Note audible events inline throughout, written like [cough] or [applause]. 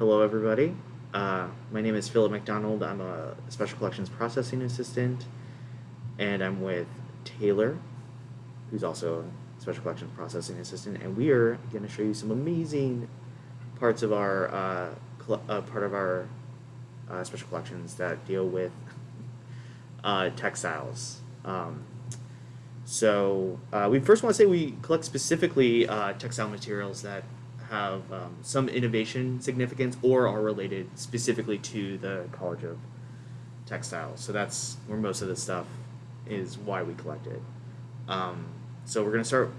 Hello, everybody. Uh, my name is Philip McDonald. I'm a Special Collections Processing Assistant, and I'm with Taylor, who's also a Special Collections Processing Assistant, and we are going to show you some amazing parts of our uh, uh, part of our uh, Special Collections that deal with [laughs] uh, textiles. Um, so uh, we first want to say we collect specifically textile materials that have um, some innovation significance or are related specifically to the College of Textiles. So that's where most of the stuff is why we collect it. Um, so we're going to start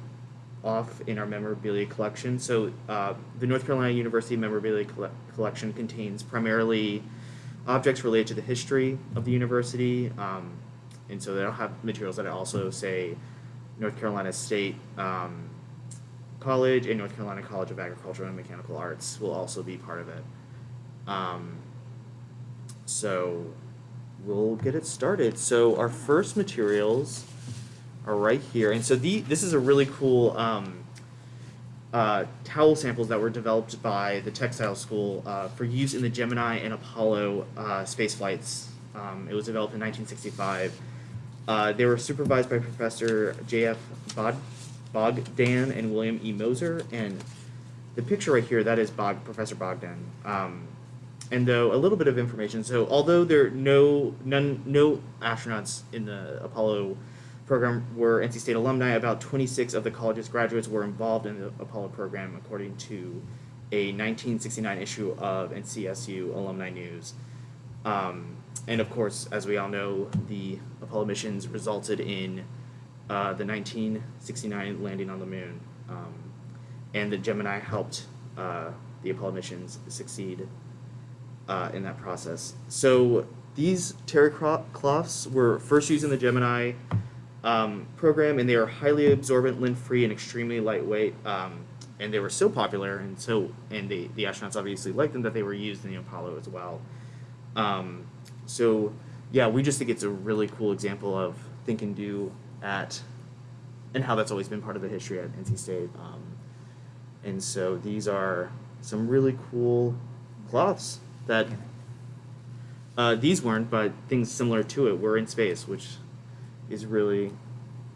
off in our memorabilia collection. So uh, the North Carolina University memorabilia colle- collection contains primarily objects related to the history of the university. Um, and so they'll have materials that also say North Carolina State um, College and North Carolina College of Agricultural and Mechanical Arts will also be part of it. Um, so we'll get it started. So our first materials are right here, and so the this is a really cool um, uh, towel samples that were developed by the textile school uh, for use in the Gemini and Apollo uh, space flights. Um, it was developed in 1965. Uh, they were supervised by Professor J.F. Bod- Bogdan and William E. Moser. And the picture right here, that is Bog- Professor Bogdan. Um, and though a little bit of information, so although there are no none no astronauts in the Apollo program were NC State alumni, about 26 of the college's graduates were involved in the Apollo program, according to a 1969 issue of NCSU Alumni News. Um, and of course, as we all know, the Apollo missions resulted in uh, the 1969 landing on the moon. Um, and the Gemini helped uh, the Apollo missions succeed uh, in that process. So these terry cloths were first used in the Gemini um, program, and they are highly absorbent, lint-free, and extremely lightweight. Um, and they were so popular, and so and the the astronauts obviously liked them that they were used in the Apollo as well. Um, so yeah, we just think it's a really cool example of think and do at, and how that's always been part of the history at NC State. Um, and so these are some really cool cloths that uh, these weren't, but things similar to it were in space, which is really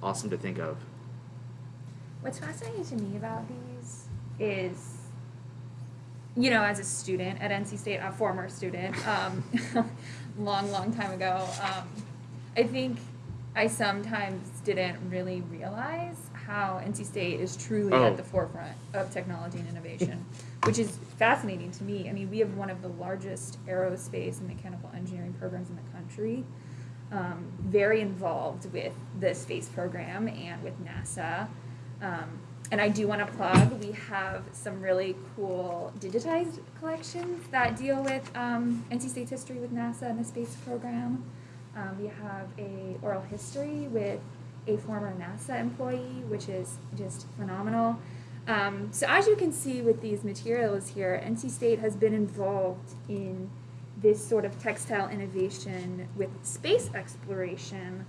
awesome to think of. What's fascinating to me about these is, you know, as a student at NC State, a former student, um, [laughs] long, long time ago, um, I think I sometimes didn't really realize how NC State is truly Oh. at the forefront of technology and innovation, which is fascinating to me. I mean, we have one of the largest aerospace and mechanical engineering programs in the country. Um, very involved with the space program and with NASA. Um, and I do want to plug, we have some really cool digitized collections that deal with um, NC State's history with NASA and the space program. Um, we have a oral history with a former NASA employee, which is just phenomenal. Um, so as you can see with these materials here, NC State has been involved in this sort of textile innovation with space exploration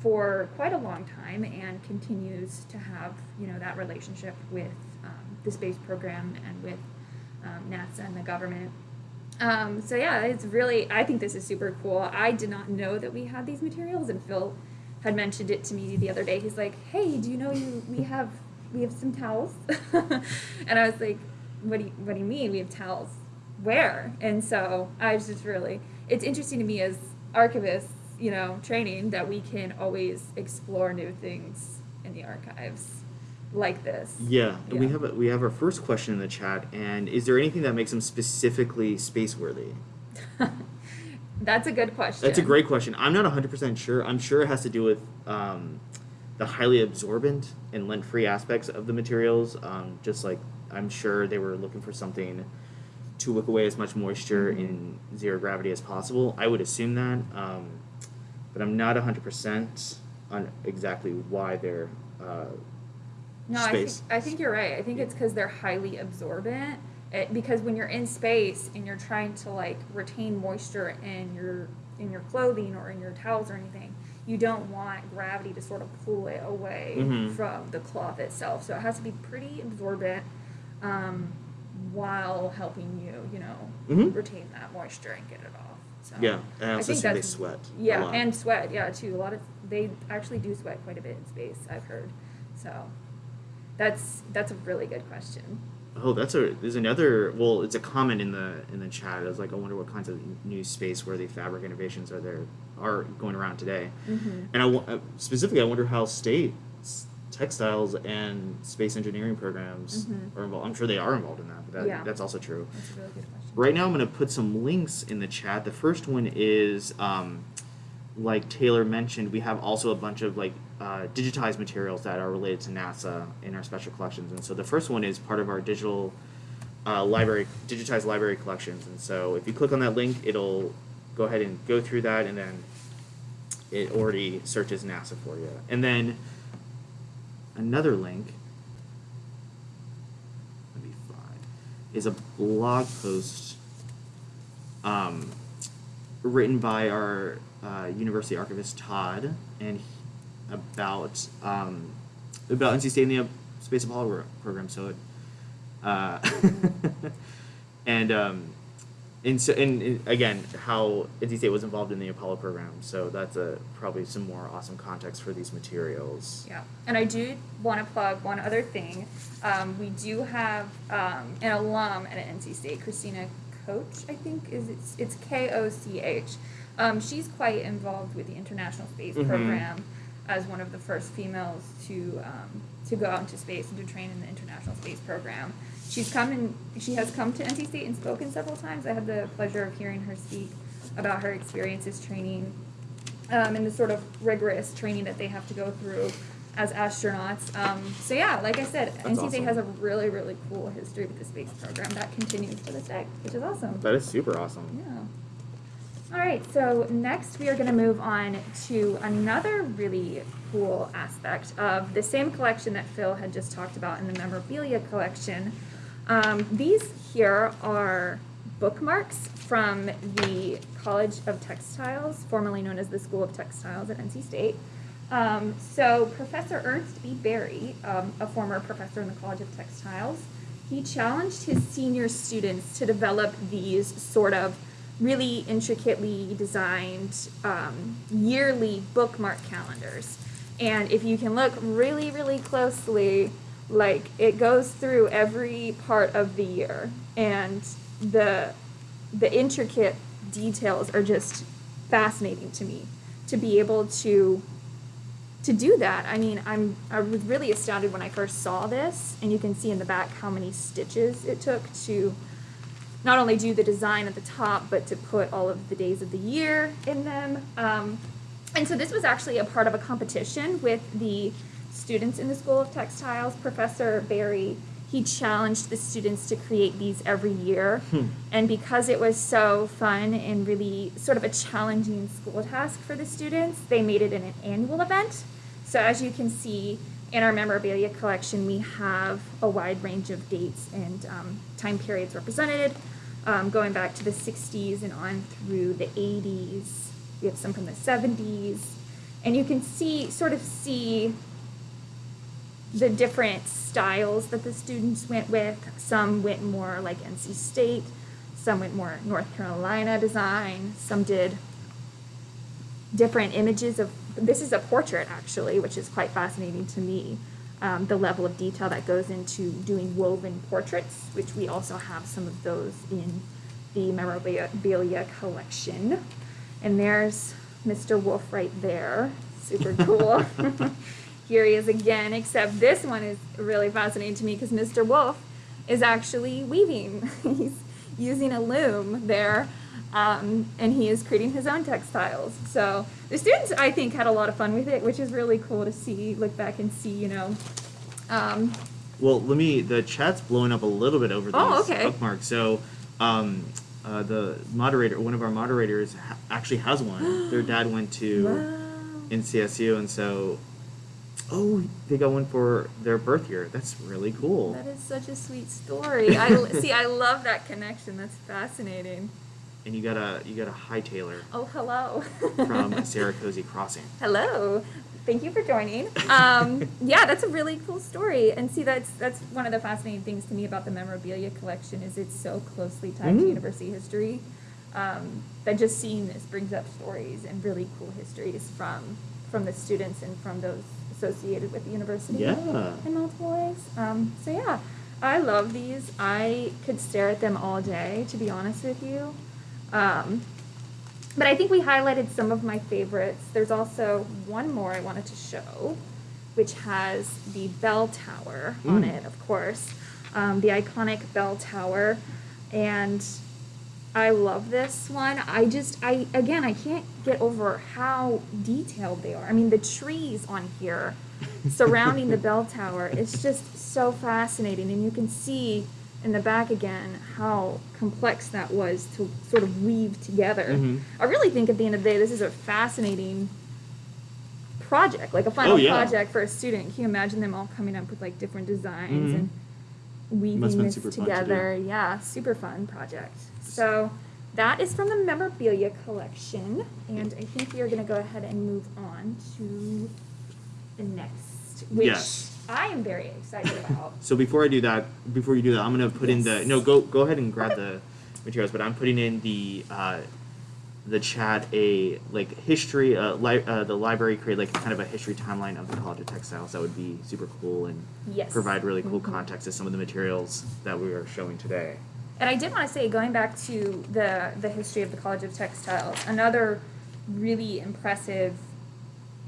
for quite a long time and continues to have you know that relationship with um, the space program and with um, NASA and the government. Um, so yeah, it's really I think this is super cool. I did not know that we had these materials, and Phil had mentioned it to me the other day. He's like, "Hey, do you know you we have we have some towels?" [laughs] and I was like, "What do you what do you mean we have towels? Where?" And so I was just really it's interesting to me as archivists, you know, training that we can always explore new things in the archives like this. Yeah, and we have a, we have our first question in the chat, and is there anything that makes them specifically space worthy? [laughs] That's a good question. That's a great question. I'm not 100% sure. I'm sure it has to do with um, the highly absorbent and lint free aspects of the materials. Um, just like I'm sure they were looking for something to wick away as much moisture Mhm. in zero gravity as possible. I would assume that, um, but I'm not 100% on exactly why they're. Uh, No, I think. I think you're right. I think it's because they're highly absorbent. It, because when you're in space and you're trying to like retain moisture in your in your clothing or in your towels or anything, you don't want gravity to sort of pull it away Mhm. from the cloth itself. So it has to be pretty absorbent. Um, while helping you, you know, Mhm. retain that moisture and get it off. So Yeah, and I think assume they that's- sweat Yeah, and sweat, yeah, too. A lot of they actually do sweat quite a bit in space. I've heard. So that's that's a really good question. Oh, that's a there's another. Well, it's a comment in the in the chat. It's like I wonder what kinds of new space worthy fabric innovations are there are going around today. Mhm. And I uh, specifically, I wonder how state textiles and space engineering programs Mhm. are involved. I'm sure they are involved in that, but that, Yeah. that's also true. That's a really good question. Right now, I'm going to put some links in the chat. The first one is, um, like Taylor mentioned, we have also a bunch of like uh, digitized materials that are related to NASA in our special collections. And so the first one is part of our digital uh, library, digitized library collections. And so if you click on that link, it'll go ahead and go through that, and then it already searches NASA for you. And then another link let me find is a blog post um, written by our uh, university archivist Todd and about um, about NC State and the Space Apollo program. So it uh, [laughs] and um, and so and, and again how NC State was involved in the Apollo program. So that's a probably some more awesome context for these materials. Yeah, and I do want to plug one other thing. Um, we do have um, an alum at NC State, Christina Koch, I think is it's, it's K O C H. Um, she's quite involved with the International Space Mhm. Program as one of the first females to um, to go out into space and to train in the International Space Program. She's come and she has come to NC State and spoken several times. I had the pleasure of hearing her speak about her experiences training um, and the sort of rigorous training that they have to go through as astronauts. Um, so yeah, like I said, That's NC State has a really, really cool history with the space program that continues to this day, which is awesome. That is super awesome. Yeah. All right, so next we are going to move on to another really cool aspect of the same collection that Phil had just talked about in the memorabilia collection. Um, these here are bookmarks from the College of Textiles, formerly known as the School of Textiles at NC State. Um, so Professor Ernst B. Berry, um, a former professor in the College of Textiles, he challenged his senior students to develop these sort of really intricately designed um, yearly bookmark calendars. And if you can look really, really closely, like it goes through every part of the year, and the the intricate details are just fascinating to me. To be able to to do that, I mean, I'm I was really astounded when I first saw this, and you can see in the back how many stitches it took to not only do the design at the top, but to put all of the days of the year in them. Um, and so this was actually a part of a competition with the students in the School of Textiles. Professor Barry, he challenged the students to create these every year. Hmm. And because it was so fun and really sort of a challenging school task for the students, they made it an annual event. So as you can see in our memorabilia collection, we have a wide range of dates and um, time periods represented, um, going back to the 60s and on through the 80s. We have some from the 70s. And you can see, sort of see the different styles that the students went with. Some went more like NC State, some went more North Carolina design, some did different images of this is a portrait actually, which is quite fascinating to me. Um, the level of detail that goes into doing woven portraits, which we also have some of those in the memorabilia collection. And there's Mr. Wolf right there. Super [laughs] cool. [laughs] Here he is again, except this one is really fascinating to me because Mr. Wolf is actually weaving. [laughs] He's using a loom there, um, and he is creating his own textiles. So the students, I think, had a lot of fun with it, which is really cool to see, look back and see, you know. Um, Well, let me. The chat's blowing up a little bit over these Oh, okay. bookmarks. So, um, uh, the moderator, one of our moderators, ha- actually has one. [gasps] Their dad went to wow. NCSU, and so, oh, they got one for their birth year. That's really cool. That is such a sweet story. I [laughs] see. I love that connection. That's fascinating. And you got a you got a high Taylor Oh, hello. [laughs] from Sarah Cozy Crossing. hello. thank you for joining. Um, yeah, that's a really cool story. And see, that's that's one of the fascinating things to me about the memorabilia collection is it's so closely tied to Mhm. university history. Um, that just seeing this brings up stories and really cool histories from from the students and from those associated with the university Yeah. in multiple ways. Um, so yeah, I love these. I could stare at them all day, to be honest with you. Um, but I think we highlighted some of my favorites. There's also one more I wanted to show, which has the bell tower on Mm. it, of course, um, the iconic bell tower, and I love this one. I just, I again, I can't get over how detailed they are. I mean, the trees on here [laughs] surrounding the bell tower, it's just so fascinating, and you can see in the back again how complex that was to sort of weave together. Mhm. I really think at the end of the day, this is a fascinating project, like a final Oh, yeah. project for a student. Can you imagine them all coming up with like different designs Mhm. and weaving this fun to together? Yeah, super fun project. So that is from the memorabilia collection, and I think we are going to go ahead and move on to the next, which Yes. I am very excited about. [laughs] So before I do that, before you do that, I'm gonna put in the no. Go go ahead and grab the [laughs] materials, but I'm putting in the uh, the chat a like history. Uh, li- uh, the library create like kind of a history timeline of the College of Textiles. That would be super cool and Yes. provide really cool Mhm. context to some of the materials that we are showing today. And I did want to say, going back to the the history of the College of Textiles, another really impressive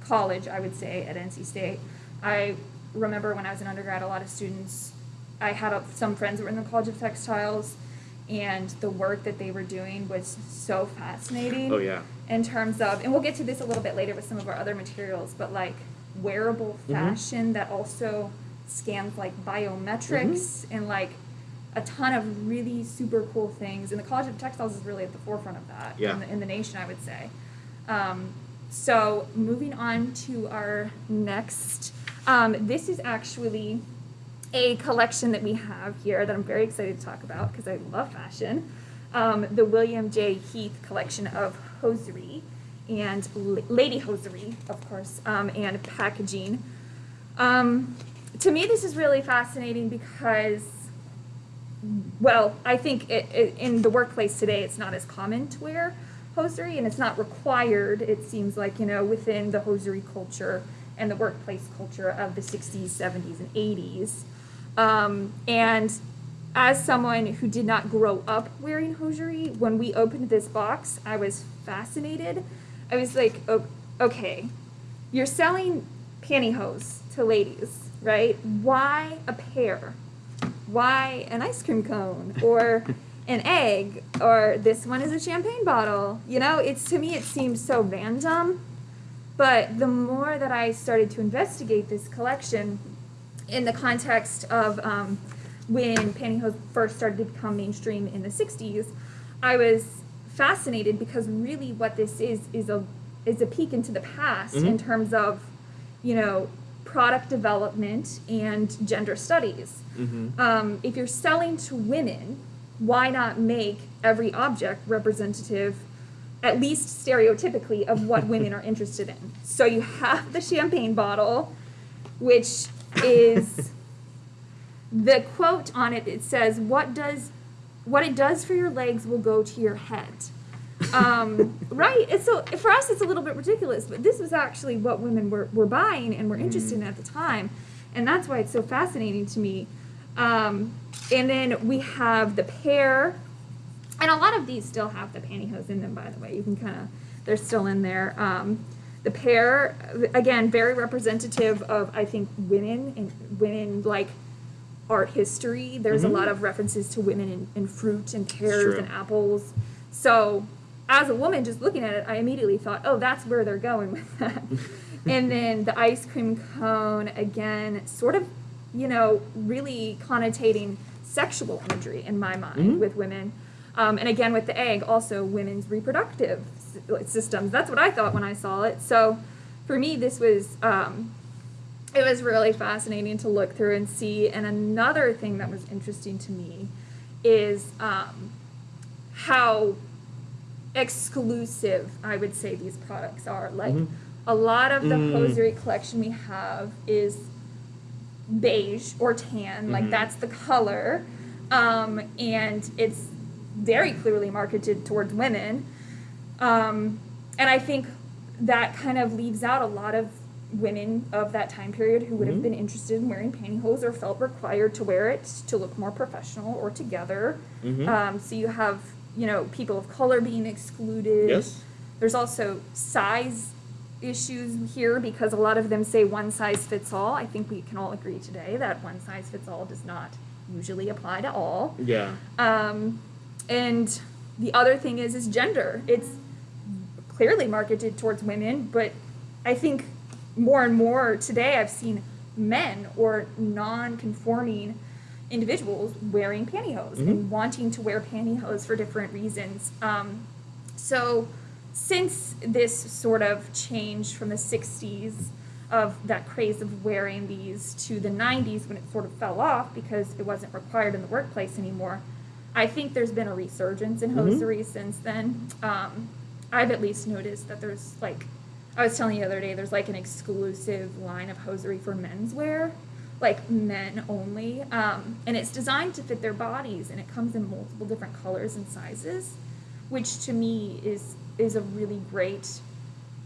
college, I would say, at NC State. I remember when I was an undergrad, a lot of students, I had a, some friends that were in the College of Textiles, and the work that they were doing was so fascinating Oh yeah. in terms of, and we'll get to this a little bit later with some of our other materials, but like wearable Mhm. fashion that also scans like biometrics and like a ton of really super cool things. And the College of Textiles is really at the forefront of that Yeah. in, the, in the nation, I would say. Um, so moving on to our next, um, this is actually a collection that we have here that I'm very excited to talk about because I love fashion. Um, the William J. Heath collection of hosiery and lady hosiery, of course, um, and packaging. Um, to me, this is really fascinating because, well, I think it, it, in the workplace today, it's not as common to wear hosiery and it's not required, it seems like, you know, within the hosiery culture and the workplace culture of the 60s, 70s, and 80s. Um, and as someone who did not grow up wearing hosiery, when we opened this box, I was fascinated. I was like, "O- okay, you're selling pantyhose to ladies, right? Why a pair? Why an ice cream cone or [laughs] an egg or this one is a champagne bottle? You know, it's to me it seems so random. But the more that I started to investigate this collection in the context of um, when pantyhose first started to become mainstream in the 60s, I was fascinated because really what this is is a is a peek into the past in Mhm. terms of, you know, product development and gender studies. Mm-hmm. Um, if you're selling to women, why not make every object representative, at least stereotypically, of what [laughs] women are interested in? So you have the champagne bottle, which is [laughs] the quote on it. It says, "What does, what it does for your legs will go to your head." um, [laughs] right? And so for us, it's a little bit ridiculous, but this was actually what women were, were buying and were interested in at the time. And that's why it's so fascinating to me. Um, and then we have the pair, and a lot of these still have the pantyhose in them, by the way. You can kind of, they're still in there. Um, the pair, again, very representative of, I think, women and women like art history. There's Mhm. a lot of references to women in, in fruit and pears and apples. So, as a woman, just looking at it, I immediately thought, oh, that's where they're going with that. [laughs] and then the ice cream cone, again, sort of, you know, really connotating sexual imagery in my mind Mhm. with women. Um, and again, with the egg, also women's reproductive systems. That's what I thought when I saw it. So, for me, this was um, it was really fascinating to look through and see. And another thing that was interesting to me is um, how exclusive I would say these products are. Like Mhm. A lot of the Mm. hosiery collection we have is beige or tan, like Mhm. that's the color. Um, and it's very clearly marketed towards women. Um, and I think that kind of leaves out a lot of women of that time period who would have Mhm. been interested in wearing pantyhose or felt required to wear it to look more professional or together. Mhm. Um, so you have, you know, people of color being excluded. Yes. There's also size issues here because a lot of them say one size fits all. I think we can all agree today that one size fits all does not usually apply to all. Yeah. Um, and the other thing is is gender. It's clearly marketed towards women, but I think more and more today I've seen men or non-conforming individuals wearing pantyhose Mhm. and wanting to wear pantyhose for different reasons. Um, so since this sort of change from the 60s of that craze of wearing these to the 90s when it sort of fell off because it wasn't required in the workplace anymore, I think there's been a resurgence in Mhm. hosiery since then. Um, I've at least noticed that there's like, I was telling you the other day, there's like an exclusive line of hosiery for menswear, like men only. Um, and it's designed to fit their bodies and it comes in multiple different colors and sizes, which to me is is a really great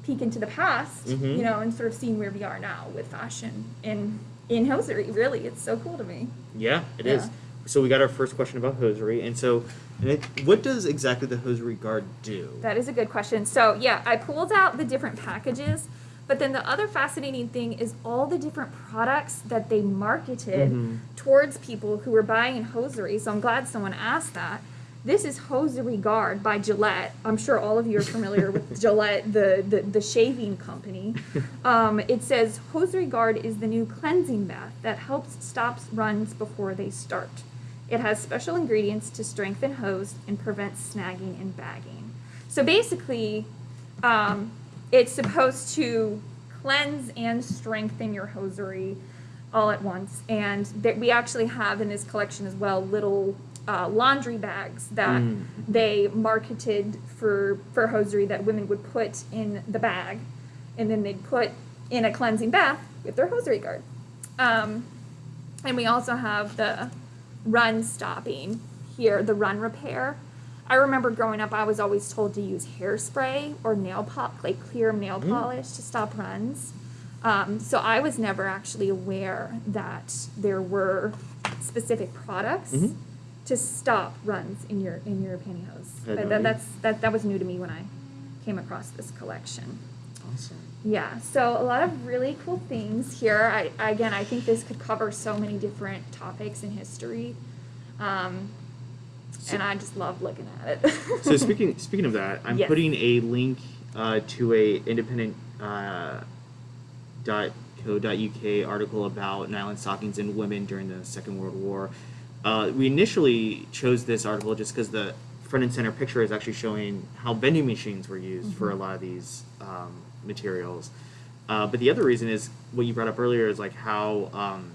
peek into the past, Mhm. you know, and sort of seeing where we are now with fashion in in hosiery. Really, it's so cool to me. Yeah, it is. So we got our first question about hosiery, and so, and it, what does exactly the hosiery guard do? That is a good question. So, yeah, I pulled out the different packages, but then the other fascinating thing is all the different products that they marketed Mhm. towards people who were buying hosiery. So, I'm glad someone asked that. This is Hosiery Guard by Gillette. I'm sure all of you are familiar with [laughs] Gillette, the, the, the shaving company. Um, it says Hosiery Guard is the new cleansing bath that helps stops runs before they start. It has special ingredients to strengthen hose and prevent snagging and bagging. So basically, um, it's supposed to cleanse and strengthen your hosiery all at once. And that we actually have in this collection as well little uh, laundry bags that Mm. they marketed for for hosiery that women would put in the bag, and then they'd put in a cleansing bath with their hosiery guard. Um, and we also have the run stopping here, the run repair. I remember growing up, I was always told to use hairspray or nail pop, like clear nail Mm. polish to stop runs. Um, so I was never actually aware that there were specific products Mhm. to stop runs in your in your pantyhose. But that, that's that that was new to me when I came across this collection. Awesome. Yeah, so a lot of really cool things here. I, again, I think this could cover so many different topics in history, um, So- and I just love looking at it. So [laughs] speaking speaking of that, I'm Yes. putting a link uh, to a independent uh, dot co uk article about nylon stockings and women during the Second World War. Uh, we initially chose this article just because the front and center picture is actually showing how vending machines were used for a Mm-hmm. lot of these um, materials. Uh, but the other reason is what you brought up earlier is like how um,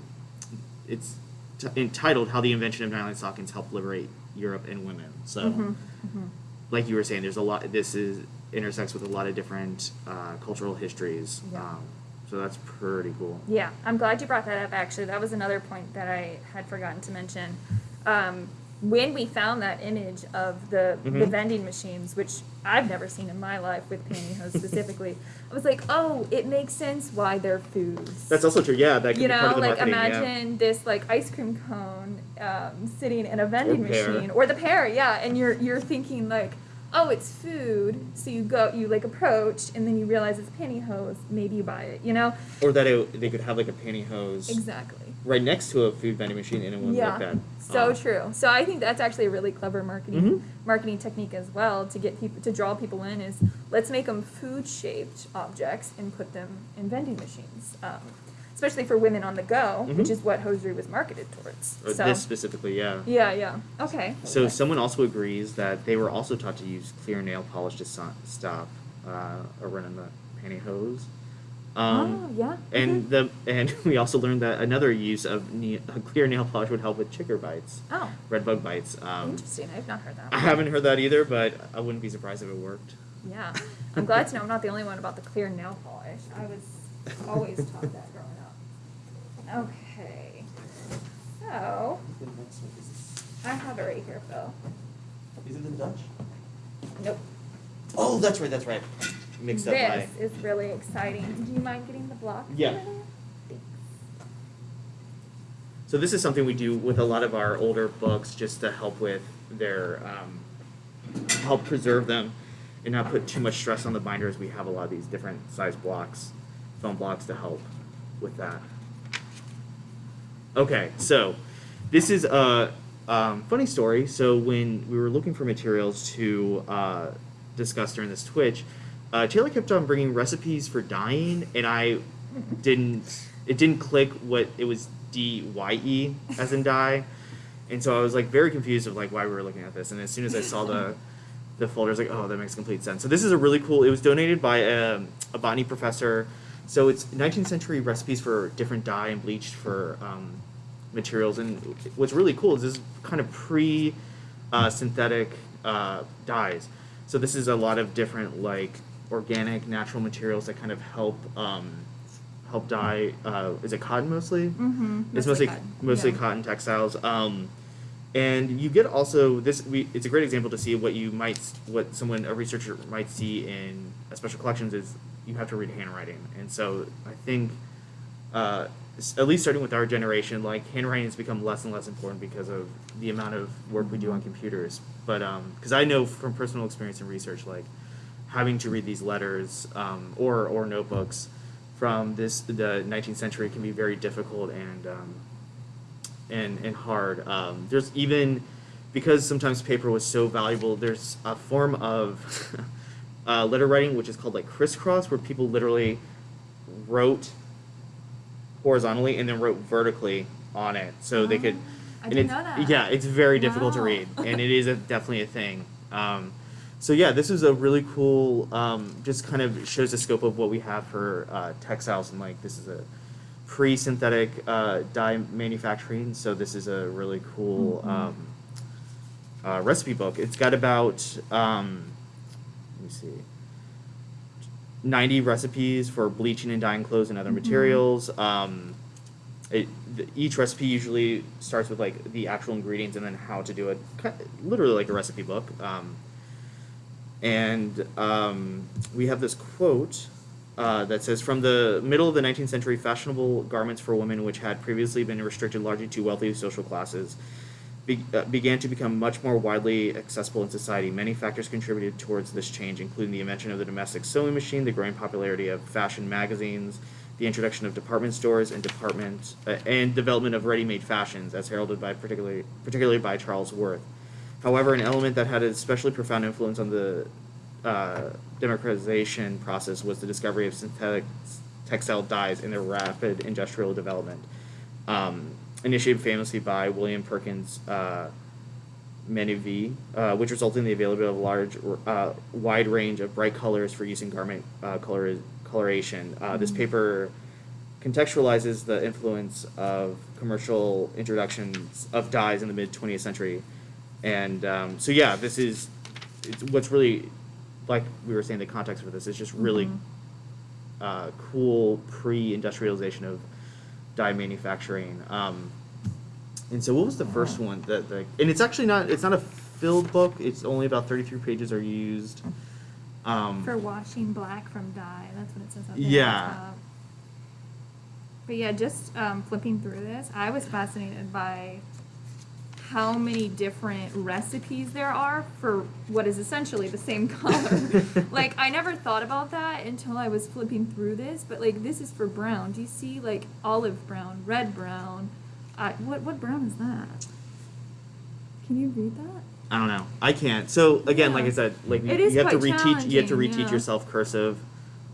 it's t- entitled "How the Invention of Nylon Stockings Helped Liberate Europe and Women." So Mhm, mhm. like you were saying, there's a lot. This is intersects with a lot of different uh, cultural histories. Yeah. Um, so that's pretty cool. Yeah, I'm glad you brought that up. Actually, that was another point that I had forgotten to mention. Um, when we found that image of the the Mhm. vending machines, which I've never seen in my life with pantyhose specifically, [laughs] I was like, oh, it makes sense why they're foods. That's also true. Yeah, that you be part know, of the like imagine this like ice cream cone um, sitting in a vending pear. machine, or the pear, yeah, and you're you're thinking like, oh, it's food, so you go, you like approach, and then you realize it's pantyhose, maybe you buy it, you know. Or that it, they could have like a pantyhose exactly. Right next to a food vending machine, and it wouldn't Yeah, look bad. so Uh, true. So I think that's actually a really clever marketing Mhm. marketing technique as well to get people to draw people in. Is let's make them food shaped objects and put them in vending machines, um, especially for women on the go, which Mhm. is what hosiery was marketed towards. Or so this specifically, yeah. yeah, yeah, okay. So Okay. someone also agrees that they were also taught to use clear nail polish to so- stop uh, a run in the pantyhose. Um, oh yeah. And mhm. the and [laughs] we also learned that another use of ne- clear nail polish would help with chigger bites, oh, red bug bites. Um, interesting. I've not heard that. I haven't heard that either, but I wouldn't be surprised if it worked. Yeah, I'm glad to know I'm not the only one about the clear nail polish. I was always taught that growing up. Okay, so I have it right here, Phil. Is it the Dutch? Nope. Oh, that's right, that's right. Mixed up my. This is really exciting. Do you mind getting the block? Yeah. over there? Thanks. So this is something we do with a lot of our older books just to help with their, um, help preserve them and not put too much stress on the binders. We have a lot of these different size blocks, foam blocks to help with that. Okay, so this is a um, funny story. So when we were looking for materials to uh, discuss during this Twitch, uh, Taylor kept on bringing recipes for dyeing, and I didn't. It didn't click what it was D Y E as in dye, and so I was like very confused of like why we were looking at this. And as soon as I saw the the folder, I was like, oh, that makes complete sense. So this is a really cool. It was donated by a, a botany professor. So it's 19th century recipes for different dye and bleached for um, materials. And what's really cool is this is kind of pre uh, synthetic uh, dyes. So this is a lot of different like organic natural materials that kind of help um, help dye. Uh, is it cotton mostly? Mm-hmm. It's mostly mostly cotton textiles. Um, and you get also this. We, it's a great example to see what you might, what someone a researcher might see in a special collections is you have to read handwriting. And so I think, uh, at least starting with our generation, like handwriting has become less and less important because of the amount of work we do on computers. But because I know from personal experience and research, like having to read these letters um, or or notebooks from this the 19th century can be very difficult and um, and and hard. Um, there's even because sometimes paper was so valuable. There's a form of [laughs] uh, letter writing which is called like crisscross, where people literally wrote horizontally and then wrote vertically on it, so they could. Oh, I didn't know that. Yeah, it's very difficult to read, and it is a, definitely a thing. Um, so yeah, this is a really cool. Um, just kind of shows the scope of what we have for uh, textiles, and like this is a pre-synthetic uh, dye manufacturing. So this is a really cool Mhm. um, uh, recipe book. It's got about um, let me see. 90 recipes for bleaching and dyeing clothes and other Mhm. materials. Um, it, the, each recipe usually starts with like the actual ingredients and then how to do it, ki- literally like a recipe book. And um, we have this quote uh, that says From the middle of the 19th century, fashionable garments for women, which had previously been restricted largely to wealthy social classes, be, uh, began to become much more widely accessible in society. Many factors contributed towards this change, including the invention of the domestic sewing machine, the growing popularity of fashion magazines, the introduction of department stores and department uh, and development of ready-made fashions, as heralded by particularly particularly by Charles Worth. However, an element that had an especially profound influence on the uh, democratization process was the discovery of synthetic textile dyes and their rapid industrial development. Um, initiated famously by William Perkins uh, uh, which resulted in the availability of a large, uh, wide range of bright colors for use in garment uh, color, coloration. Uh, This Mhm. paper contextualizes the influence of commercial introductions of dyes in the mid 20th century. And um, so, yeah, this is it's what's really, like we were saying, the context for this is just really Mhm. uh, cool pre industrialization of dye manufacturing. Um, and so, what was the first one that the? And it's actually not. It's not a filled book. It's only about thirty three pages are used. Um, For washing black from dye, that's what it says up there. Yeah. But yeah, just um, flipping through this, I was fascinated by how many different recipes there are for what is essentially the same [laughs] color. [laughs] like I never thought about that until I was flipping through this, but like this is for brown. Do you see like olive brown, red brown? Uh, what what brown is that? Can you read that? I don't know. I can't. So again, like I said, like you, you have to reteach. You have to reteach yeah. yourself cursive,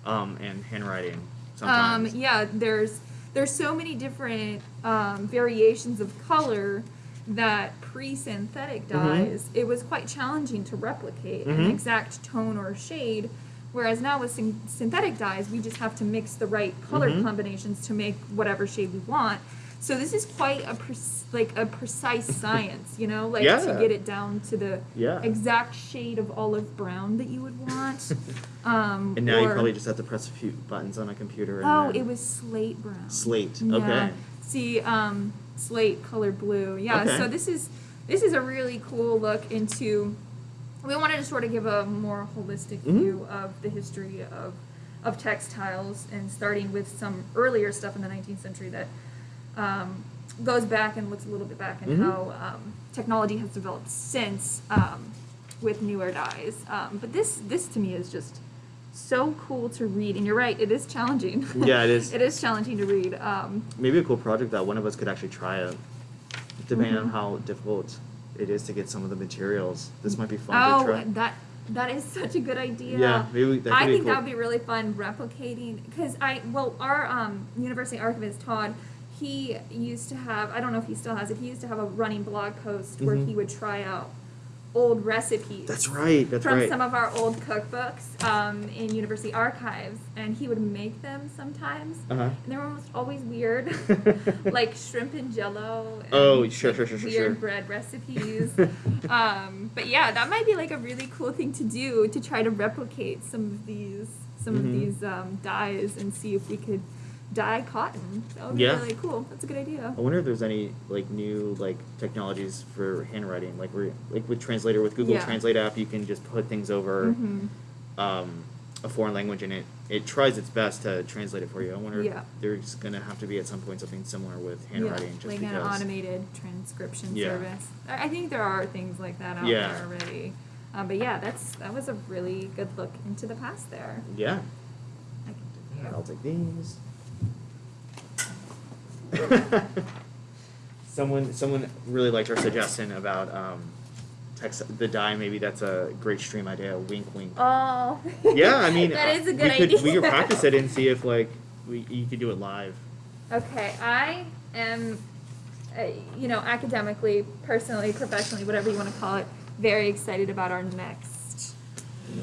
um, and handwriting. Sometimes. Um, yeah, there's there's so many different um, variations of color that pre-synthetic Mhm. dyes it was quite challenging to replicate an Mhm. exact tone or shade. Whereas now with syn- synthetic dyes, we just have to mix the right color Mhm. combinations to make whatever shade we want. So this is quite a pre- like a precise science, you know, like to get it down to the Yeah. exact shade of olive brown that you would want. [laughs] Um, And now you probably just have to press a few buttons on a computer. And Oh, it was slate brown. Slate, Yeah. okay. See, um, slate colored blue. Yeah. Okay. So this is this is a really cool look into. We wanted to sort of give a more holistic Mhm. view of the history of of textiles, and starting with some earlier stuff in the 19th century that um, goes back and looks a little bit back and Mhm. how um, technology has developed since um, with newer dyes. Um, but this this to me is just so cool to read, and you're right, it is challenging. Yeah, it is. [laughs] it is challenging to read. Um, Maybe a cool project that one of us could actually try out, depending on Mhm. how difficult it is to get some of the materials. This might be fun oh, to try. that that is such a good idea. Yeah, maybe that could I be think cool. that would be really fun replicating because I well our um, university archivist Todd he used to have I don't know if he still has it he used to have a running blog post where Mhm. he would try out old recipes. That's right. That's right. from right. some of our old cookbooks um, in university archives, and he would make them sometimes, Uh-huh. and they were almost always weird, [laughs] like shrimp and jello. And Oh, sure, sure, sure, sure, Weird sure. bread recipes. [laughs] um, but yeah, that might be like a really cool thing to do to try to replicate some of these some Mhm. of these um, dyes and see if we could dye cotton. That would be Yeah. really cool. That's a good idea. I wonder if there's any like new like technologies for handwriting, like where like with Translator with Google Yeah. Translate app, you can just put things over Mhm. um, a foreign language and it it tries its best to translate it for you. I wonder Yeah. if there's gonna have to be at some point something similar with handwriting, just like because. an automated transcription Yeah. service. I I think there are things like that out Yeah. there already. Um, but yeah, that's that was a really good look into the past there. Yeah. I can do that. I'll take these. [laughs] someone someone really liked our suggestion about um, text the dye. Maybe that's a great stream idea. Wink, wink. Oh. yeah, I mean, [laughs] that uh, a good we could, idea. We could practice it and see if like we you could do it live. Okay, I am, uh, you know, academically, personally, professionally, whatever you want to call it, very excited about our next.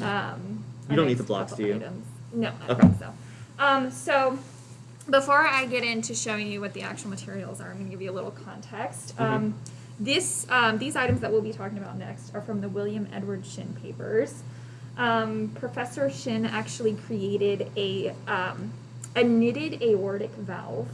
Um, You our don't need the blocks, do you? items. No, I don't Okay. think so. Um, so, before I get into showing you what the actual materials are, I'm going to give you a little context. Mhm. Um, this, um, these items that we'll be talking about next are from the William Edward Shinn papers. Um, Professor Shinn actually created a, um, a knitted aortic valve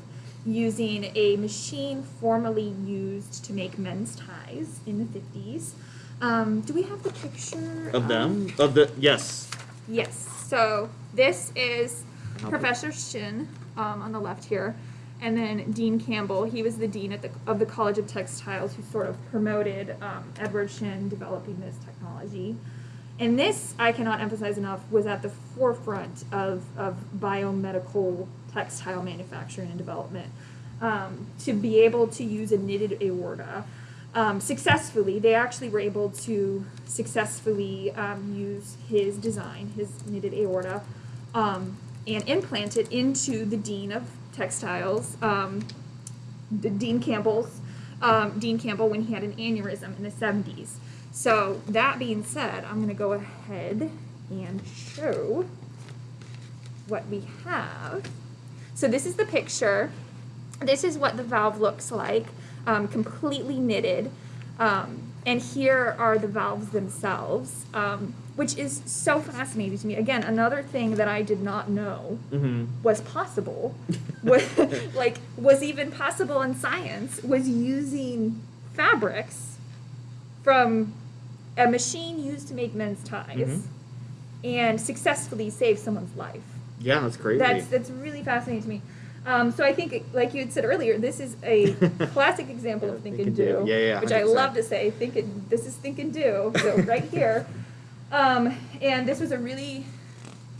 using a machine formerly used to make men's ties in the 50s. Um, do we have the picture Of them? Of the yes. Yes. So this is Professor Shinn um, on the left here, and then Dean Campbell. He was the dean at the, of the College of Textiles who sort of promoted um, Edward Shinn developing this technology. And this, I cannot emphasize enough, was at the forefront of, of biomedical textile manufacturing and development. Um, to be able to use a knitted aorta um, successfully, they actually were able to successfully um, use his design, his knitted aorta, um, and implant it into the dean of textiles, um, the Dean Campbell's, um, Dean Campbell when he had an aneurysm in the 70s. So that being said, I'm going to go ahead and show what we have. So this is the picture. This is what the valve looks like, um, completely knitted. Um, and here are the valves themselves, um, which is so fascinating to me. Again, another thing that I did not know Mm-hmm. was possible, was, [laughs] like was even possible in science, was using fabrics from a machine used to make men's ties, Mhm. and successfully save someone's life. Yeah, that's crazy. That's that's really fascinating to me. Um, so I think, like you had said earlier, this is a [laughs] classic example of think, and do, Yeah, yeah, which I love to say. Think and this is think and do. So [laughs] right here, um, and this was a really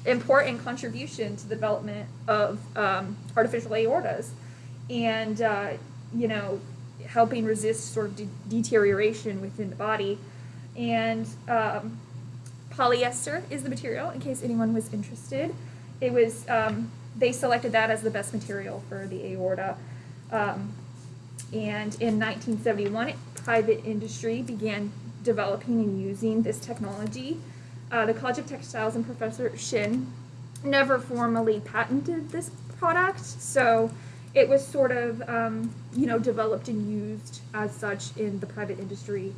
important contribution to the development of um, artificial aortas, and uh, you know, helping resist sort of de- deterioration within the body, and um, polyester is the material. In case anyone was interested, it was um, they selected that as the best material for the aorta. Um, and in 1971, private industry began developing and using this technology. Uh, the College of Textiles and Professor Shinn never formally patented this product, so it was sort of, um, you know, developed and used as such in the private industry,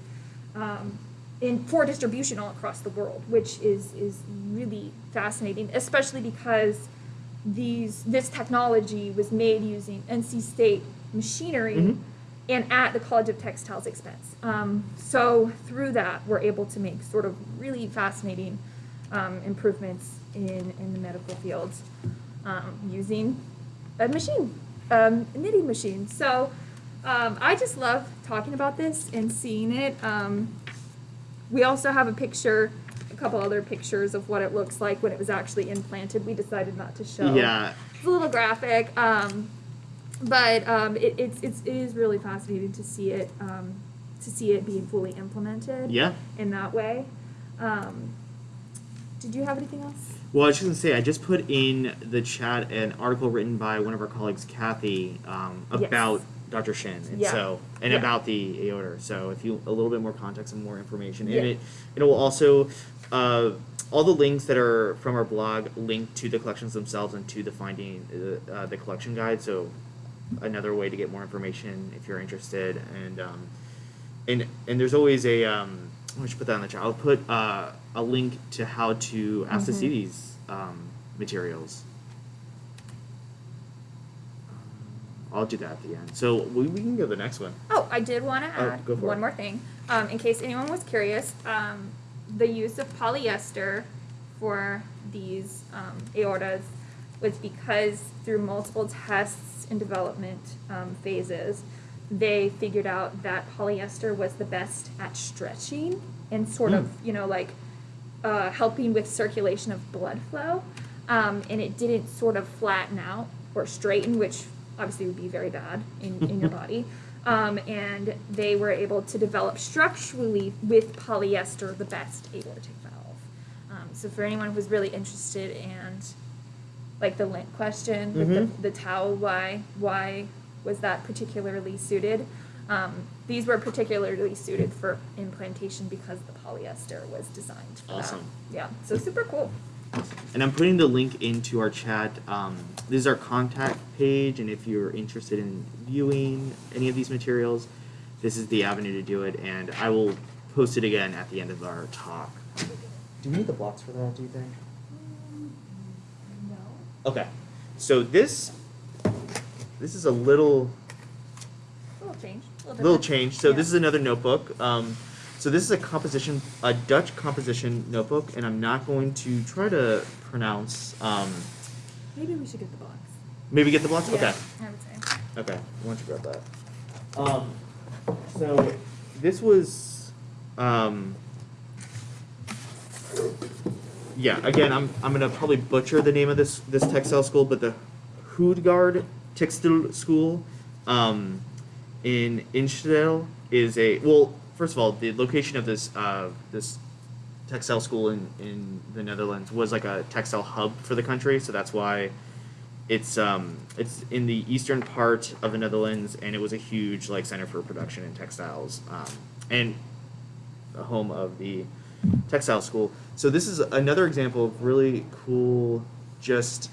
um, in for distribution all across the world, which is is really fascinating, especially because these this technology was made using NC State machinery Mhm. and at the College of Textiles expense. Um, so through that, we're able to make sort of really fascinating um, improvements in, in the medical fields um, using a machine, um, a knitting machine. So um, I just love talking about this and seeing it. Um, we also have a picture, couple other pictures of what it looks like when it was actually implanted. We decided not to show. Yeah. It's a little graphic, um, but um, it, it's, it's it is really fascinating to see it um, to see it being fully implemented. Yeah. In that way. Um, did you have anything else? Well, I was just gonna say, I just put in the chat an article written by one of our colleagues, Kathy, um, Yes. about Dr. Shinn, and Yeah. so and Yeah. about the aorta. So, if you a little bit more context and more information, and Yeah. it it will also uh, all the links that are from our blog link to the collections themselves and to the finding uh, uh, the collection guide. So, another way to get more information if you're interested, and um, and and there's always a um, I should put that in the chat. I'll put uh, a link to how to ask to see these um, materials. I'll do that at the end. So we, we can go to the next one. Oh, I did want to Oh, add go for one more thing. Um, in case anyone was curious, um, the use of polyester for these um, aortas was because through multiple tests and development um, phases, they figured out that polyester was the best at stretching and sort of, Mm. you know, like uh, helping with circulation of blood flow. Um, and it didn't sort of flatten out or straighten, which obviously would be very bad in, in your [laughs] body. Um, and they were able to develop structurally with polyester the best aortic valve. Um, so for anyone who's really interested and like the lint question with Mhm. the, the towel, why why was that particularly suited? Um, these were particularly suited for implantation because the polyester was designed for Awesome. that. Yeah, so super cool. And I'm putting the link into our chat. Um, this is our contact page, and if you're interested in viewing any of these materials, this is the avenue to do it. And I will post it again at the end of our talk. Do we need the blocks for that? Do you think? No. Okay. So this this is a little Little change. Little, little change. So Yeah. this is another notebook. Um, so this is a composition, a Dutch composition notebook, and I'm not going to try to pronounce. Um, Maybe we should get the box. maybe get the blocks. Yeah, Okay. I would say. Okay. Why don't you grab that? Um, so this was. Um, yeah. Again, I'm I'm gonna probably butcher the name of this this textile school, but the Hoedgaard Textile School um, in Instedel is a well. First of all, the location of this uh, this textile school in, in the Netherlands was like a textile hub for the country, so that's why it's um it's in the eastern part of the Netherlands, and it was a huge like center for production in textiles, um, and the home of the textile school. So this is another example of really cool, just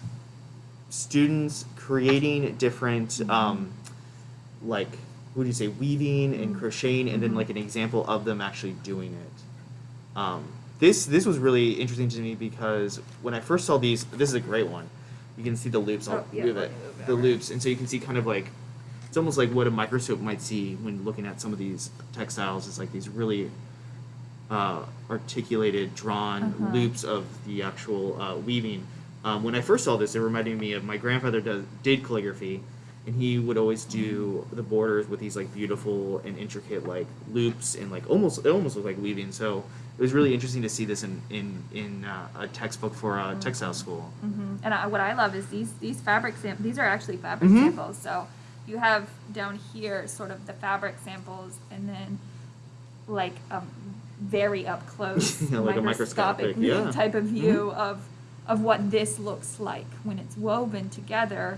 students creating different um, like what do you say weaving and Mhm. crocheting, and then Mhm. like an example of them actually doing it. Um, this this was really interesting to me because when I first saw these, this is a great one. You can see the loops. I'll Oh, yeah, move it. move The loops, and so you can see kind of like it's almost like what a microscope might see when looking at some of these textiles. It's like these really uh, articulated, drawn Uh-huh. loops of the actual uh, weaving. Um, when I first saw this, it reminded me of my grandfather does, did calligraphy, and he would always do the borders with these like beautiful and intricate like loops and like almost it almost looked like weaving. So it was really interesting to see this in in in uh, a textbook for a textile school. hmm And I, what I love is these these fabric sam- These are actually fabric Mhm. samples. So you have down here sort of the fabric samples, and then like a very up close [laughs] Yeah, like a microscopic, yeah. type of view Mhm. of of what this looks like when it's woven together.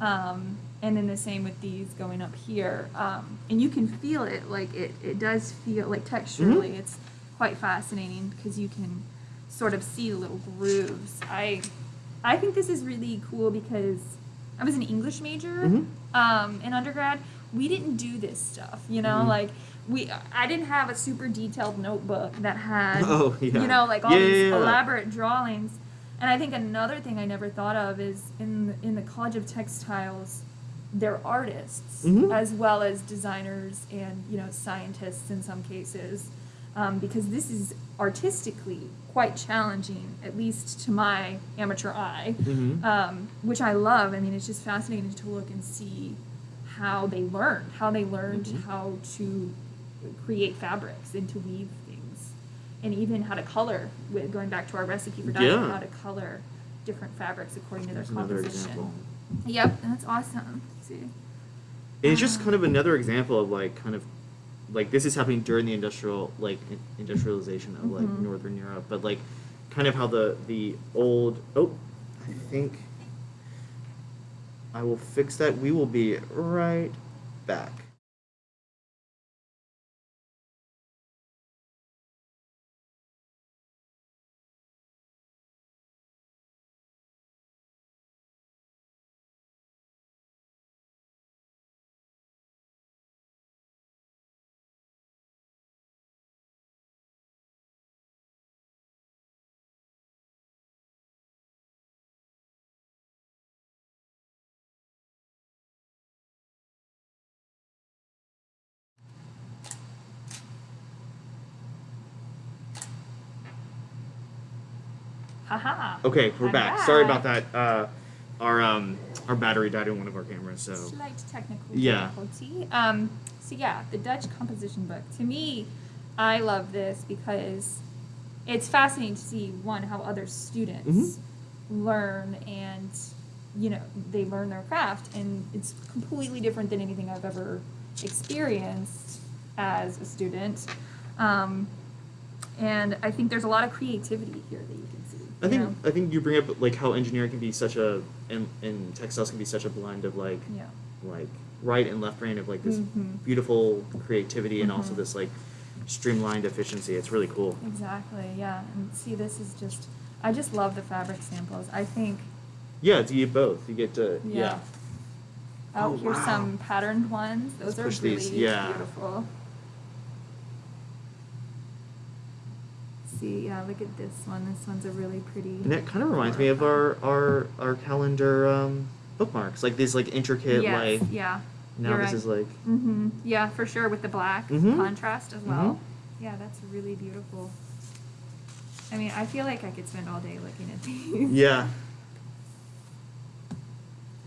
Um, and then the same with these going up here. Um, and you can feel it, like it, it does feel like texturally, it's quite fascinating because you can sort of see little grooves. I, I think this is really cool because I was an English major Mhm. um, in undergrad. We didn't do this stuff, you know, Mhm. like we. I didn't have a super detailed notebook that had, [laughs] Oh, yeah. you know, like all Yeah, these yeah. elaborate drawings. And I think another thing I never thought of is in in the College of Textiles, they're artists Mhm. as well as designers and you know scientists in some cases, um, because this is artistically quite challenging, at least to my amateur eye, Mhm. um, which I love. I mean, it's just fascinating to look and see how they learned, how they learned Mhm. how to create fabrics and to weave things, and even how to color. With going back to our recipe for Yeah. how to color different fabrics according to their another composition. example. Yep, that's awesome. See. It's just kind of another example of like kind of like this is happening during the industrial like industrialization of like Mhm. northern Europe, but like kind of how the the old oh I think I will fix that. We will be right back. Okay, we're I'm back. Sorry about that. Uh, our um our battery died in one of our cameras, so Slight technical Yeah. difficulty. Um, so yeah, the Dutch composition book. To me, I love this because it's fascinating to see one how other students Mm-hmm. learn and you know they learn their craft, and it's completely different than anything I've ever experienced as a student. Um, and I think there's a lot of creativity here that you can. I think know? I think you bring up like how engineering can be such a and, and textiles can be such a blend of like Yeah. like right and left brain of like this Mhm. beautiful creativity and also Mhm. this like streamlined efficiency. It's really cool. Exactly, yeah. And see, this is just, I just love the fabric samples. I think, Yeah, you get both. You get to yeah. yeah. Oh, Oh, here's wow. some patterned ones. Those Let's are push really these, yeah. beautiful. See, yeah, look at this one. This one's a really pretty. And that kind of reminds me of our our our calendar um, bookmarks, like these like intricate yes, like. yeah. Now You're this right. is like Mm-hmm. Yeah, for sure, with the black Mhm. contrast as well. Mhm. Yeah, that's really beautiful. I mean, I feel like I could spend all day looking at [laughs] these. yeah.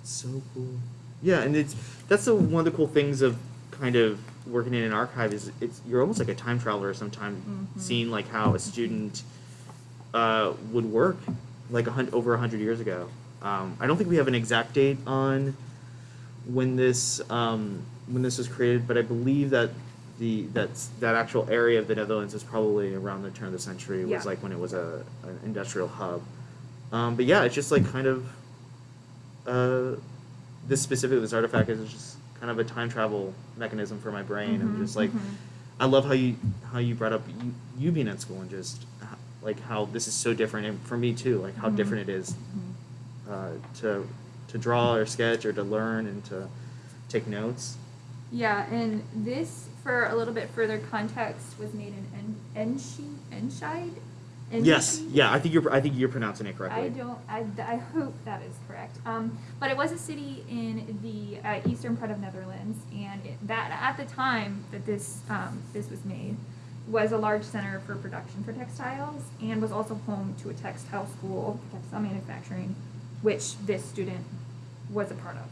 It's so cool. Yeah, and it's that's the, one of the cool things of kind of working in an archive is it's you're almost like a time traveler sometimes Mhm. seeing like how a student uh, would work like a over a hundred years ago. Um, I don't think we have an exact date on when this um, when this was created, but I believe that the that's that actual area of the Netherlands is probably around the turn of the century. Yeah. was like when it was a an industrial hub. Um, but yeah, it's just like kind of uh, this specific this artifact is just kind of a time travel mechanism for my brain. I'm Mhm, just like mhm. I love how you how you brought up you, you being at school and just like how this is so different and for me too like how Mhm. different it is Mhm. uh, to to draw or sketch or to learn and to take notes. Yeah, and this, for a little bit further context, was made in En- Enshi, Enscheid? Yes, yeah, I think you're I think you're pronouncing it correctly. I don't, I, I hope that is correct. Um, but it was a city in the uh, eastern part of Netherlands, and it, that at the time that this um, this was made was a large center for production for textiles, and was also home to a textile school, textile manufacturing, which this student was a part of.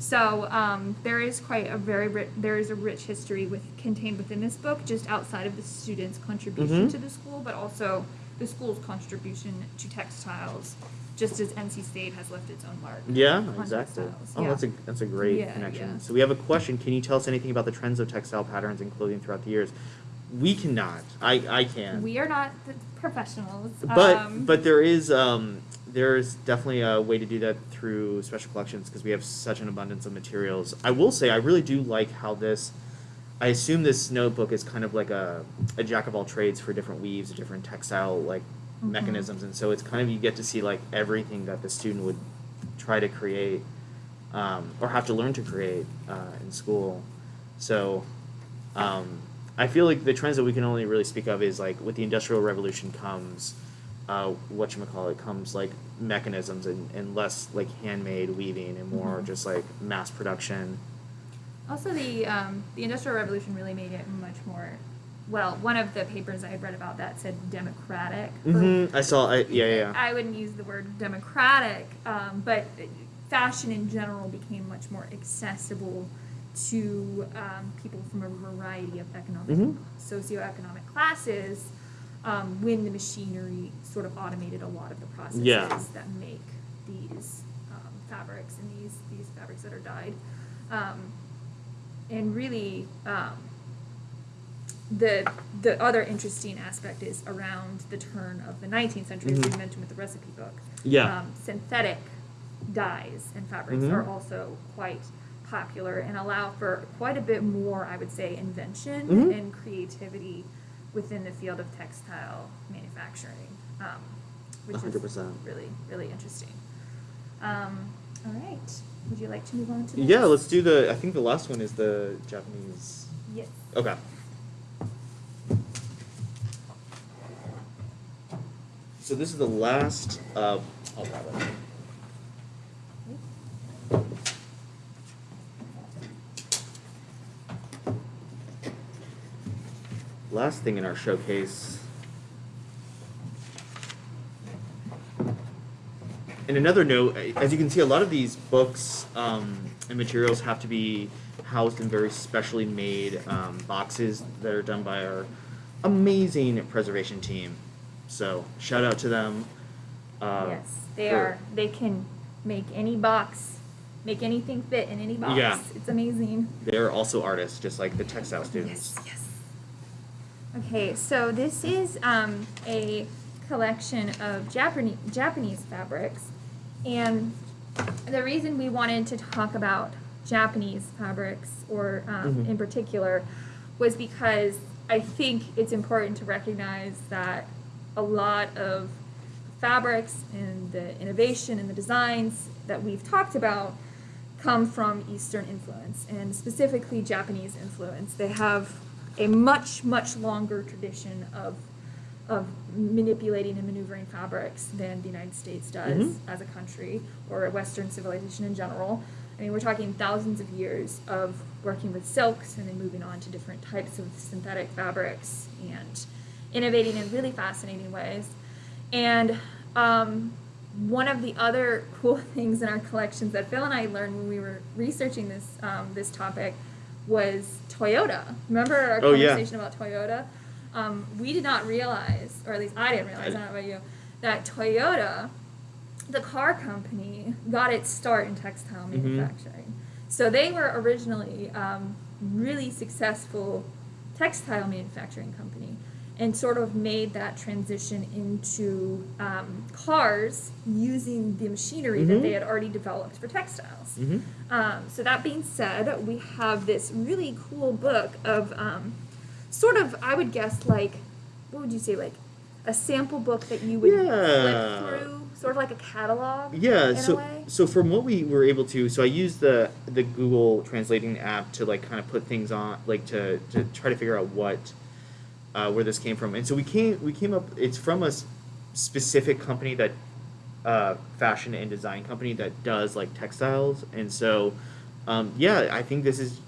So um, there is quite a very ri- there is a rich history with contained within this book, just outside of the students' contribution Mhm. to the school, but also the school's contribution to textiles, just as NC State has left its own mark. Yeah, on exactly. textiles. Oh, Yeah. that's a that's a great Yeah, connection. yeah. So we have a question. Can you tell us anything about the trends of textile patterns and clothing throughout the years? We cannot. I I can. We are not the professionals. but um, but there is um there's definitely a way to do that through special collections because we have such an abundance of materials. I will say I really do like how this. I assume this notebook is kind of like a, a jack of all trades for different weaves, different textile like Mhm. mechanisms, and so it's kind of you get to see like everything that the student would try to create um, or have to learn to create uh, in school. So um, I feel like the trends that we can only really speak of is like with the industrial revolution comes uh, what you call it comes like mechanisms and, and less like handmade weaving and more Mhm. just like mass production. Also, the um, the Industrial Revolution really made it much more. Well, one of the papers I had read about that said democratic. for- hmm I saw. I, yeah, yeah. I wouldn't use the word democratic, um, but fashion in general became much more accessible to um, people from a variety of economic, Mhm. socioeconomic classes um, when the machinery sort of automated a lot of the processes Yeah. that make these um, fabrics and these these fabrics that are dyed. Um, and really, um, the the other interesting aspect is around the turn of the 19th century, as Mhm. we mentioned with the recipe book. Yeah. Um, synthetic dyes and fabrics Mhm. are also quite popular and allow for quite a bit more, I would say, invention Mhm. and creativity within the field of textile manufacturing, um, which 100%. really, really interesting. Um, all right. Would you like to move on to the Yeah, next? let's do the. I think the last one is the Japanese. Yes. Okay. So this is the last. Uh, I'll grab it. Last thing in our showcase. And another note, as you can see, a lot of these books um, and materials have to be housed in very specially made um, boxes that are done by our amazing preservation team. So shout out to them. Uh, yes, they for- are. They can make any box, make anything fit in any box. Yeah. It's amazing. They're also artists, just like the textile students. Yes, yes. Okay, so this is um, a collection of Japanese Japanese fabrics, and the reason we wanted to talk about Japanese fabrics, or um, Mhm. in particular, was because I think it's important to recognize that a lot of fabrics and the innovation and the designs that we've talked about come from Eastern influence and specifically Japanese influence. They have a much, much longer tradition of, of manipulating and maneuvering fabrics than the United States does Mhm. as a country or Western civilization in general. I mean, we're talking thousands of years of working with silks and then moving on to different types of synthetic fabrics and innovating in really fascinating ways. And um, one of the other [laughs] cool things in our collections that Phil and I learned when we were researching this um, this topic was Toyota. Remember our Oh, yeah. conversation about Toyota? Um, we did not realize, or at least I didn't realize, I know about you, that Toyota, the car company, got its start in textile Mhm. manufacturing. So they were originally um, really successful textile manufacturing company and sort of made that transition into um, cars using the machinery that Mhm. they had already developed for textiles. Mhm. Um, so that being said, we have this really cool book of um, sort of, I would guess, like, what would you say, like a sample book that you would Yeah. flip through, sort of like a catalog. Yeah, so so from what we were able to, so I used the the Google translating app to like kind of put things on, like to to try to figure out what uh, where this came from, and so we came we came up. It's from a specific company that uh, fashion and design company that does like textiles, and so um, yeah, I think this is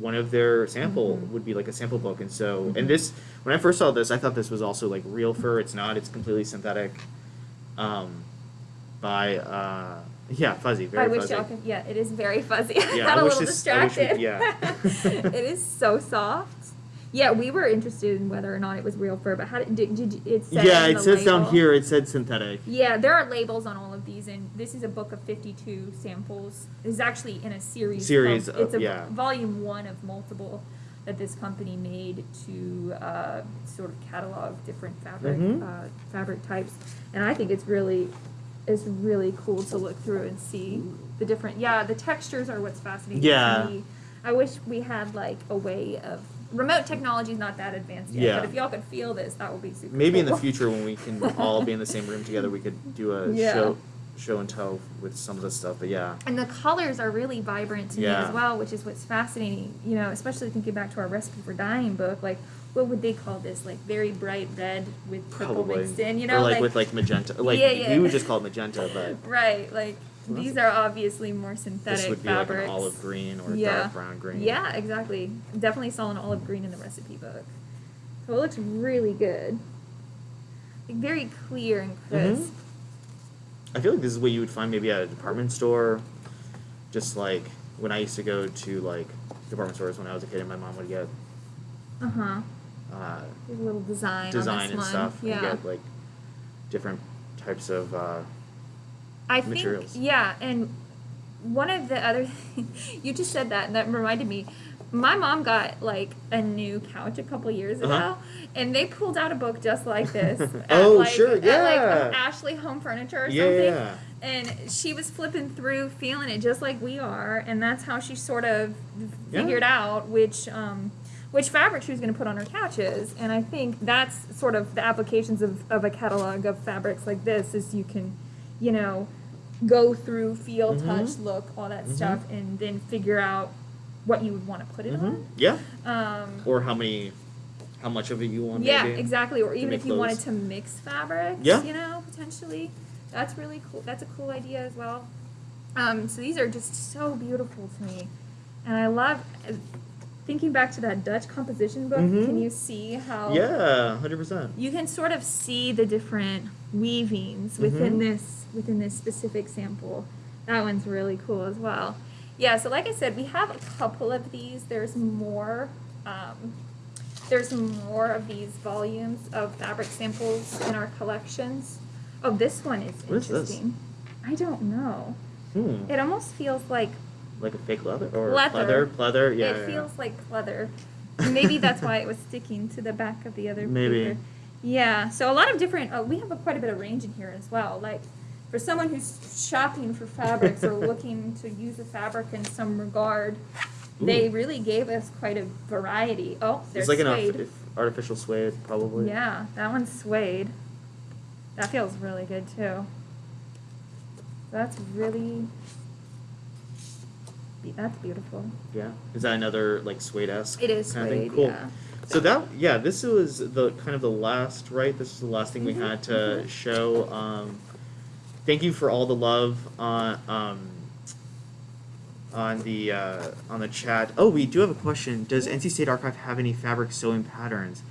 one of their sample Mhm. would be like a sample book, and so Mhm. and this when I first saw this, I thought this was also like real fur. It's not. It's completely synthetic. Um, by uh, yeah, fuzzy, very I wish fuzzy. y'all could. Yeah, it is very fuzzy. [laughs] I Yeah, got I a wish little this- I wish we- distracted. yeah. [laughs] it is so soft. Yeah, we were interested in whether or not it was real fur, but how did, did, did it said yeah, it says down here. It said synthetic. Yeah, there are labels on all of these, and this is a book of 52 samples. It's actually in a series. Series of, of- it's a yeah. volume one of multiple that this company made to uh, sort of catalog different fabric Mhm. uh, fabric types, and I think it's really it's really cool to look through and see the different. Yeah, the textures are what's fascinating Yeah. to me. I wish we had like a way of remote technology is not that advanced yet, Yeah. but if y'all could feel this, that would be super. Maybe in the future when we can all be in the same room together, we could do a [laughs] Yeah. show show and tell with some of the stuff, but yeah. And the colors are really vibrant to me as well, which is what's fascinating. You know, especially thinking back to our recipe for dying book, like what would they call this? Like very bright red with purple Probably. mixed in. You know, or like, with like magenta. Like Yeah, yeah. we would just call it magenta, but [laughs] right. Like these are obviously more synthetic this would be fabrics. like an olive green or Yeah. dark brown green. Yeah, exactly. Definitely saw an olive green in the recipe book. So it looks really good. Like very clear and Mhm. crisp. I feel like this is what you would find maybe at a department store. Just like when I used to go to like department stores when I was a kid, and my mom would get Uh huh. uh, little design. design this and one. stuff. Yeah. And get like different types of. Uh, I materials. think yeah, and one of the other [laughs] you just said that and that reminded me. My mom got like a new couch a couple years ago, Uh-huh. and they pulled out a book just like this. [laughs] at, Oh, like, sure, At like yeah. Ashley Home Furniture or yeah, something. yeah. And she was flipping through, feeling it just like we are, and that's how she sort of Yeah. figured out which um, which fabric she was going to put on her couches. And I think that's sort of the applications of, of a catalog of fabrics like this is you can, you know, go through, feel, Mhm. touch, look, all that Mhm. stuff, and then figure out what you would want to put it Mhm. Yeah. Um, Or how many, how much of it you want. yeah, maybe. exactly. Or even if you wanted to mix fabrics, Yeah. you know, potentially. That's really cool. That's a cool idea as well. Um, so these are just so beautiful to me. And I love uh, thinking back to that Dutch composition book. Can you see how Yeah, hundred percent. you can sort of see the different weavings within Mhm. this within this specific sample. That one's really cool as well. Yeah, so like I said, we have a couple of these. There's more. Um, there's more of these volumes of fabric samples in our collections. Oh, this one is What is interesting. I don't know. Hmm. It almost feels like Like a fake leather or Leather. pleather, pleather. Yeah. it yeah, feels like leather. Maybe that's why it was sticking to the back of the other Maybe. paper. Yeah, so a lot of different. Uh, we have a, quite a bit of range in here as well. Like for someone who's shopping for fabrics or looking to use a fabric in some regard, they really gave us quite a variety. Oh, there's It's like suede. an artificial suede, probably. Yeah, that one's suede. That feels really good too. That's really. That's beautiful. Yeah. Is that another like suede esque? It is kind of thing? suede, Cool. yeah. So that yeah, this was the kind of the last right. This is the last thing we Mhm, had to show. Um, thank you for all the love on um, on the uh, on the chat. Oh, we do have a question. Does NC State Archive have any fabric sewing patterns?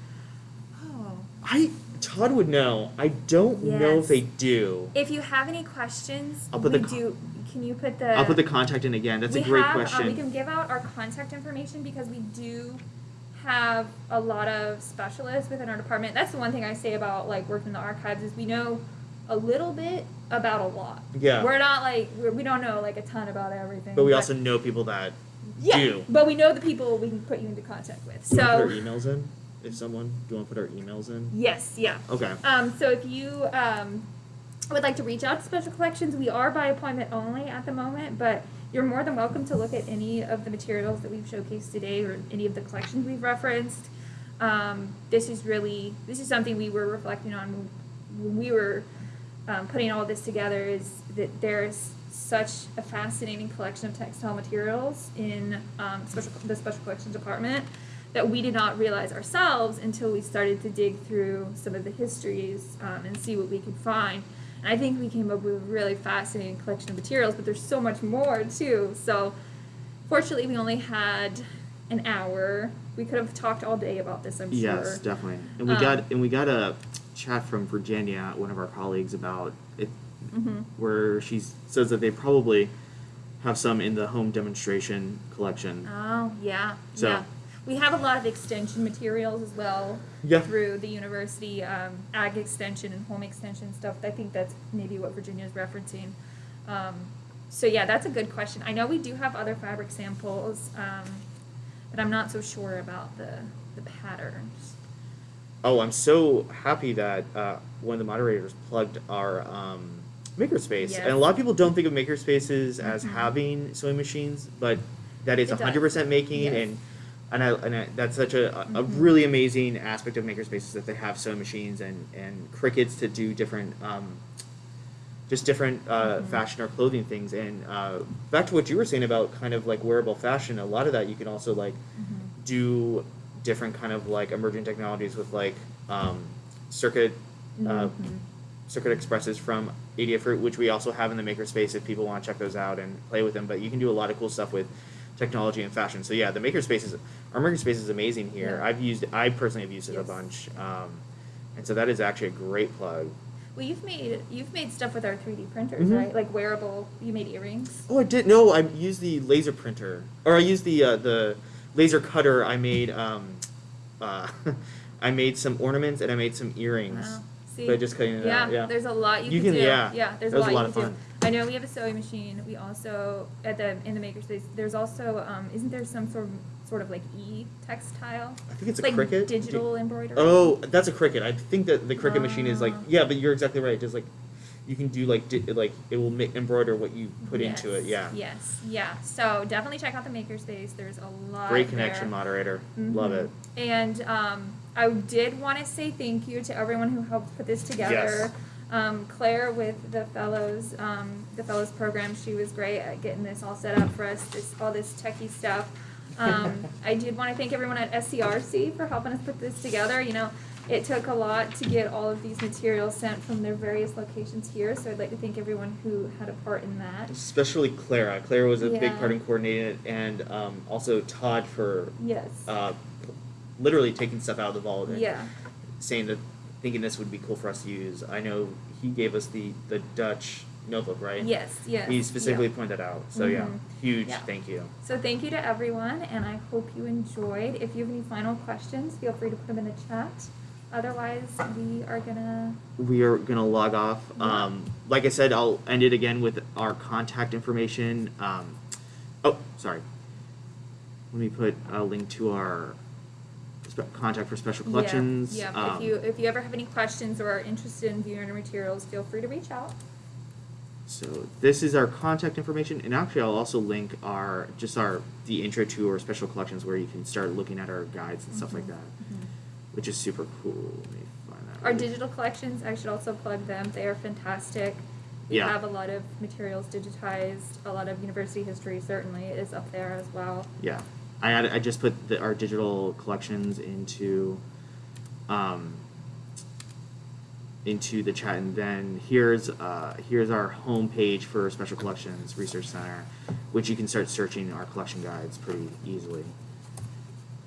Oh. I Todd would know. I don't know if they do. If you have any questions, I'll put we the do. Can you put the? I'll put the contact in again. That's a great have, question. Uh, we can give out our contact information because we do have a lot of specialists within our department. That's the one thing I say about like working in the archives is we know a little bit about a lot. Yeah. We're not like we're, we don't know like a ton about everything. but we also know people that yeah, do. But we know the people we can put you into contact with. Do So put our emails in? If someone, do you want to put our emails in? yes, yeah. Okay. Um, so if you um, would like to reach out to Special Collections, we are by appointment only at the moment, but you're more than welcome to look at any of the materials that we've showcased today or any of the collections we've referenced. Um, this is really this is something we were reflecting on when we were um, putting all this together. Is that there's such a fascinating collection of textile materials in um, special the special collections department that we did not realize ourselves until we started to dig through some of the histories um, and see what we could find. And I think we came up with a really fascinating collection of materials, but there's so much more too. So, fortunately, we only had an hour. We could have talked all day about this, I'm Yes, sure. Yes, definitely. And we Um, got and we got a chat from Virginia, one of our colleagues, about it, hmm where she says that they probably have some in the home demonstration collection. Oh, yeah. So- yeah. We have a lot of extension materials as well Yeah. through the university, um, ag extension and home extension stuff. I think that's maybe what Virginia is referencing. Um, so yeah, that's a good question. I know we do have other fabric samples, um, but I'm not so sure about the, the patterns. Oh, I'm so happy that uh, one of the moderators plugged our um, makerspace. Yes. And a lot of people don't think of makerspaces as Mhm. having sewing machines, but that is It 100% making Yes. and and I, and I, that's such a, a Mhm. really amazing aspect of makerspaces that they have sewing machines and, and Cricuts to do different um, just different uh, Mhm. fashion or clothing things. And uh, back to what you were saying about kind of like wearable fashion, a lot of that you can also like Mhm. do different kind of like emerging technologies with like um, circuit uh, Mhm. circuit expresses from Adafruit, which we also have in the makerspace if people want to check those out and play with them. But you can do a lot of cool stuff with technology and fashion. So yeah, the makerspace is our makerspace is amazing here. Yeah. I've used I personally have used it a bunch, um, and so that is actually a great plug. Well, you've made you've made stuff with our 3D printers, Mhm. right? Like wearable. You made earrings. Oh, I did no. I used the laser printer, or I used the uh, the laser cutter. I made um, uh, [laughs] I made some ornaments and I made some earrings. Wow. See, By just cutting it yeah, out, yeah. there's a lot you, You can, can- do. yeah. there's That a was lot, a lot you of can fun. Do. I know we have a sewing machine. We also at the in the makerspace. There's also um, isn't there some sort of sort of like e textile? I think it's a like Cricut. digital embroidery. Oh, that's a Cricut. I think that the Cricut machine is like Ah. yeah, but you're exactly right. Just like you can do like di- like it will ma- embroider what you put into it. Yeah. Yes. Yeah. So definitely check out the makerspace. There's a lot. Great there. connection moderator. Love Mhm. it. And um, I did want to say thank you to everyone who helped put this together. Yes. Um, Claire with the fellows, um, the fellows program, she was great at getting this all set up for us. This all this techie stuff. Um, [laughs] I did want to thank everyone at SCRC for helping us put this together. You know, it took a lot to get all of these materials sent from their various locations here. So I'd like to thank everyone who had a part in that. Especially Clara. Clara was a big part in coordinating it, and um, also Todd for Yes. uh, literally taking stuff out of the vault and yeah. saying that thinking this would be cool for us to use. I know he gave us the the Dutch notebook, right? Yes. Yes. He specifically yeah. pointed that out. So yeah, Mhm. huge Yeah. thank you. So thank you to everyone, and I hope you enjoyed. If you have any final questions, feel free to put them in the chat. Otherwise, we are gonna. we are gonna log off. Yeah. Um, like I said, I'll end it again with our contact information. Um, oh, sorry. Let me put a link to our contact for special collections. Yeah. yeah. Um, if you if you ever have any questions or are interested in viewing our materials, feel free to reach out. So this is our contact information, and actually, I'll also link our just our the intro to our special collections where you can start looking at our guides and stuff like Mhm. that, which is super cool. Let me find that. Our link. digital collections, I should also plug them. They are fantastic. We Yeah. have a lot of materials digitized. A lot of university history certainly is up there as well. Yeah, I added, I just put the, our digital collections into, um, into the chat, and then here's uh, here's our homepage for Special Collections Research Center, which you can start searching our collection guides pretty easily.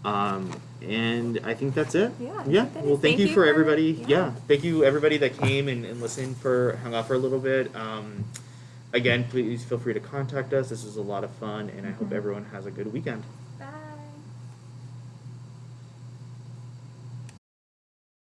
Um, and I think that's it. Yeah, Yeah. Well, is- thank, you for everybody. yeah. Yeah. Thank you everybody that came and, and listened for hung out for a little bit. Um, again, please feel free to contact us. This was a lot of fun, and I hope Mhm. everyone has a good weekend.